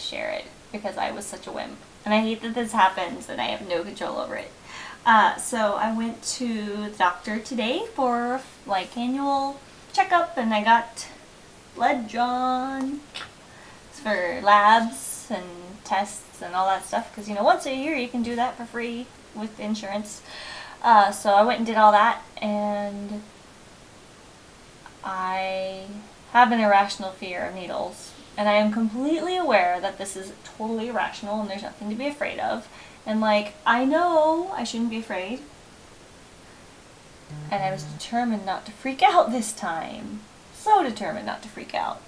share it because I was such a wimp. And I hate that this happens and I have no control over it. Uh, so I went to the doctor today for like annual checkup and I got blood drawn. For labs and tests and all that stuff because you know once a year you can do that for free with insurance. Uh, so I went and did all that and I have an irrational fear of needles and I am completely aware that this is totally irrational and there's nothing to be afraid of. And like I know I shouldn't be afraid. And I was determined not to freak out this time. So determined not to freak out.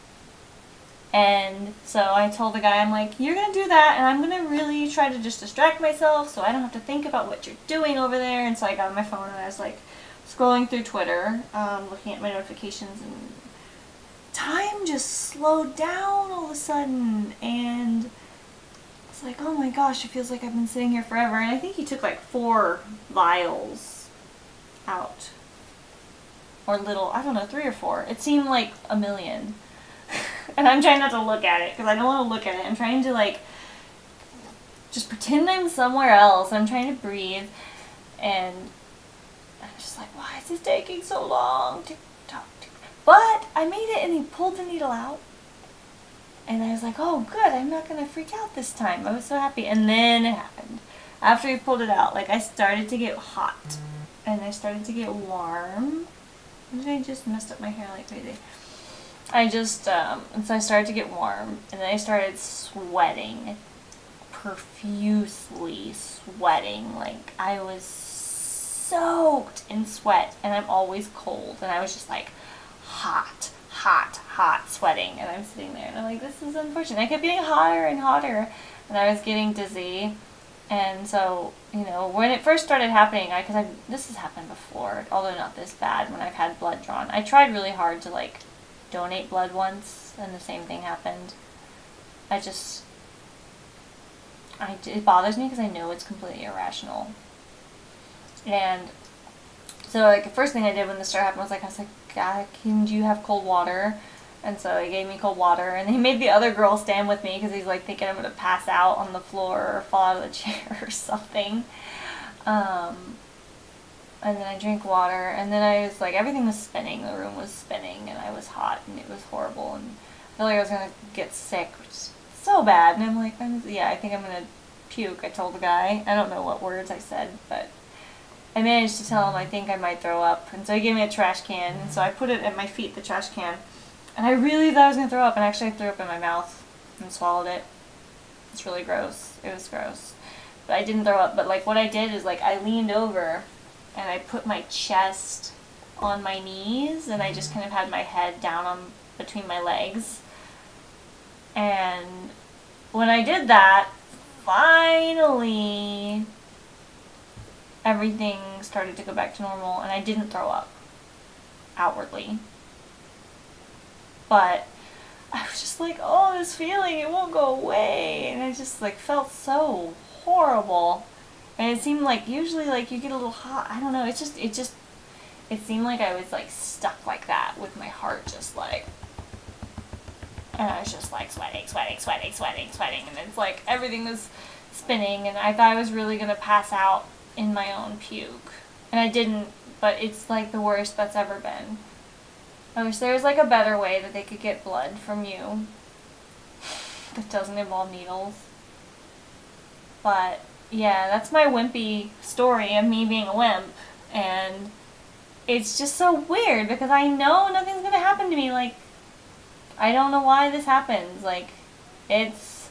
And so I told the guy, I'm like, you're going to do that, and I'm going to really try to just distract myself so I don't have to think about what you're doing over there. And so I got on my phone and I was like scrolling through Twitter, um, looking at my notifications, and just slowed down all of a sudden. And it's like, oh my gosh, it feels like I've been sitting here forever. And I think he took like four vials out. Or little, I don't know, three or four. It seemed like a million. and I'm trying not to look at it because I don't want to look at it. I'm trying to like just pretend I'm somewhere else. I'm trying to breathe and I'm just like, why is this taking so long? But I made it and he pulled the needle out. And I was like, oh good, I'm not going to freak out this time. I was so happy. And then it happened. After he pulled it out, like I started to get hot. And I started to get warm. I just messed up my hair like crazy. I just, um, and so I started to get warm, and then I started sweating, profusely sweating, like I was soaked in sweat, and I'm always cold, and I was just like hot, hot, hot sweating, and I'm sitting there, and I'm like, this is unfortunate. I kept getting hotter and hotter, and I was getting dizzy, and so, you know, when it first started happening, I, because I, this has happened before, although not this bad, when I've had blood drawn, I tried really hard to, like, donate blood once and the same thing happened. I just, I, it bothers me because I know it's completely irrational. And so like the first thing I did when this started happening was like, I was like, God, can you have cold water? And so he gave me cold water, and he made the other girl stand with me because he's like thinking I'm gonna pass out on the floor or fall out of the chair or something. Um, and then I drank water, and then I was like, everything was spinning, the room was spinning, and I was hot, and it was horrible, and I felt like I was going to get sick, which is so bad, and I'm like, I'm, yeah, I think I'm going to puke, I told the guy. I don't know what words I said, but I managed to tell him I think I might throw up, and so he gave me a trash can, and so I put it at my feet, the trash can, and I really thought I was going to throw up, and actually I threw up in my mouth and swallowed it. It's really gross. It was gross. But I didn't throw up, but like what I did is like I leaned over and I put my chest on my knees and I just kind of had my head down on between my legs. And when I did that, finally everything started to go back to normal and I didn't throw up outwardly. But I was just like, oh, this feeling, it won't go away. And I just like felt so horrible. And it seemed like usually like you get a little hot. I don't know. It's just it just it seemed like I was like stuck like that with my heart just like and I was just like sweating, sweating, sweating, sweating, sweating and it's like everything was spinning and I thought I was really gonna pass out in my own puke. And I didn't, but it's like the worst that's ever been. I wish there was like a better way that they could get blood from you that doesn't involve needles. But yeah, that's my wimpy story of me being a wimp. And it's just so weird because I know nothing's going to happen to me. Like, I don't know why this happens. Like, it's,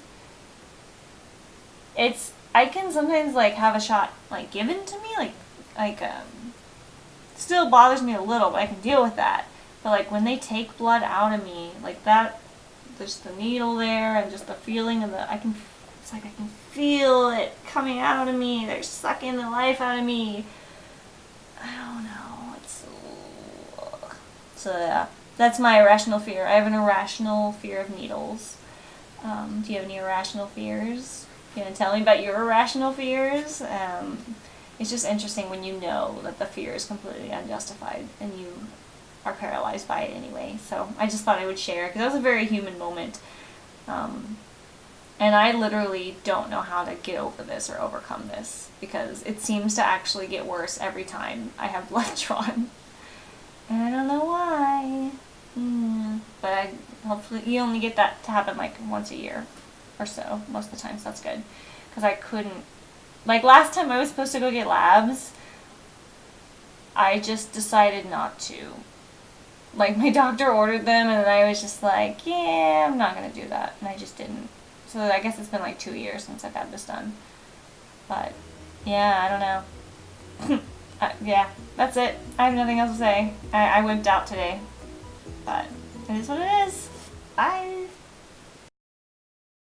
it's, I can sometimes, like, have a shot, like, given to me. Like, like, um, still bothers me a little, but I can deal with that. But, like, when they take blood out of me, like, that, there's the needle there and just the feeling of the, I can it's like I can feel it coming out of me. They're sucking the life out of me. I don't know. It's so yeah. That's my irrational fear. I have an irrational fear of needles. Um, do you have any irrational fears? You to tell me about your irrational fears? Um, it's just interesting when you know that the fear is completely unjustified and you are paralyzed by it anyway. So I just thought I would share because that was a very human moment. Um, And I literally don't know how to get over this or overcome this because it seems to actually get worse every time I have blood drawn. And I don't know why. Mm, but I, hopefully you only get that to happen like once a year or so most of the time, so that's good. Because I couldn't, like last time I was supposed to go get labs, I just decided not to. Like my doctor ordered them and I was just like, yeah, I'm not going to do that. And I just didn't. So I guess it's been like two years since I've had this done. But yeah, I don't know. uh, yeah, that's it. I have nothing else to say. I, I wimped out today. But it is what it is. Bye.